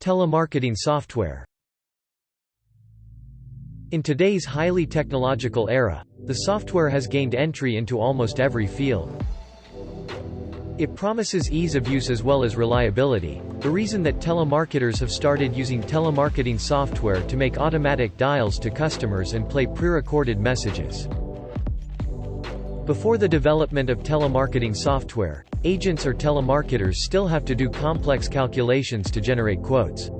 Telemarketing software In today's highly technological era, the software has gained entry into almost every field. It promises ease of use as well as reliability, the reason that telemarketers have started using telemarketing software to make automatic dials to customers and play pre-recorded messages. Before the development of telemarketing software, agents or telemarketers still have to do complex calculations to generate quotes.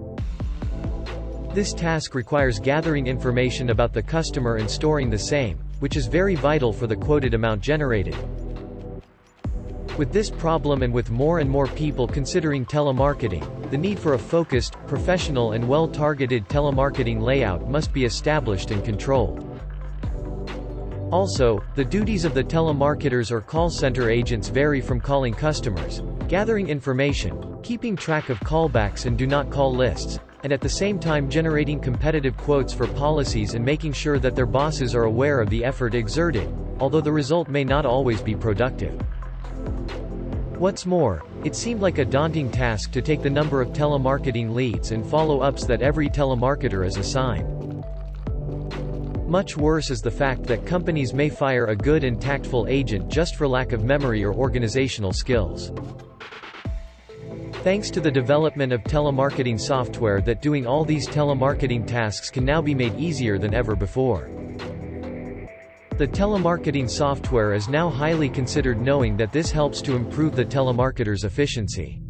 This task requires gathering information about the customer and storing the same, which is very vital for the quoted amount generated. With this problem and with more and more people considering telemarketing, the need for a focused, professional and well-targeted telemarketing layout must be established and controlled. Also, the duties of the telemarketers or call center agents vary from calling customers, gathering information, keeping track of callbacks and do not call lists, and at the same time generating competitive quotes for policies and making sure that their bosses are aware of the effort exerted, although the result may not always be productive. What's more, it seemed like a daunting task to take the number of telemarketing leads and follow-ups that every telemarketer is assigned. Much worse is the fact that companies may fire a good and tactful agent just for lack of memory or organizational skills. Thanks to the development of telemarketing software that doing all these telemarketing tasks can now be made easier than ever before. The telemarketing software is now highly considered knowing that this helps to improve the telemarketer's efficiency.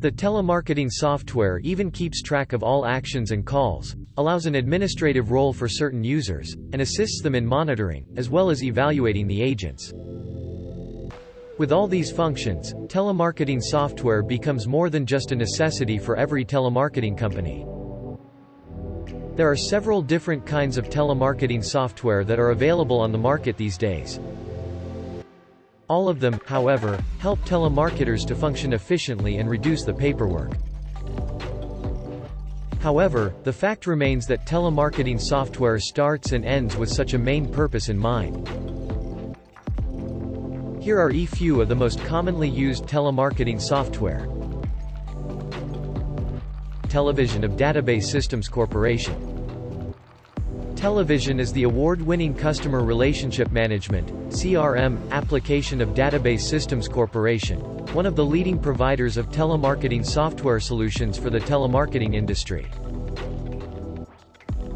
The telemarketing software even keeps track of all actions and calls, allows an administrative role for certain users, and assists them in monitoring, as well as evaluating the agents. With all these functions, telemarketing software becomes more than just a necessity for every telemarketing company. There are several different kinds of telemarketing software that are available on the market these days. All of them, however, help telemarketers to function efficiently and reduce the paperwork. However, the fact remains that telemarketing software starts and ends with such a main purpose in mind. Here are a few of the most commonly used telemarketing software. TELEMATION of Database Systems Corporation TELEMATION is the award-winning Customer Relationship Management CRM, application of Database Systems Corporation, one of the leading providers of telemarketing software solutions for the telemarketing industry.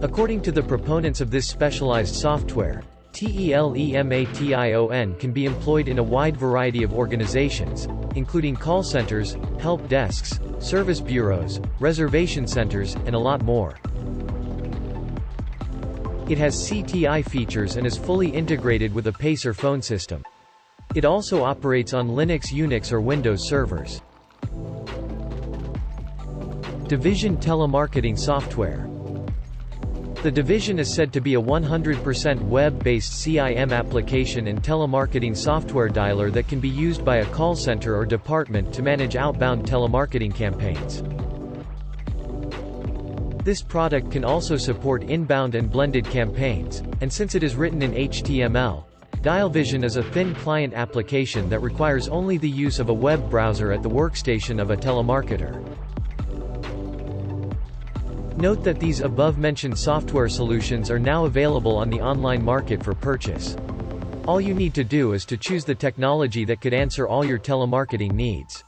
According to the proponents of this specialized software, TELEMATION can be employed in a wide variety of organizations, including call centers, help desks, service bureaus, reservation centers, and a lot more. It has CTI features and is fully integrated with a Pacer phone system. It also operates on Linux Unix or Windows servers. DialVision Telemarketing Software The DialVision is said to be a 100% web-based CIM application and telemarketing software dialer that can be used by a call center or department to manage outbound telemarketing campaigns. This product can also support inbound and blended campaigns, and since it is written in HTML, DialVision is a thin client application that requires only the use of a web browser at the workstation of a telemarketer. Note that these above-mentioned software solutions are now available on the online market for purchase. All you need to do is to choose the technology that could answer all your telemarketing needs.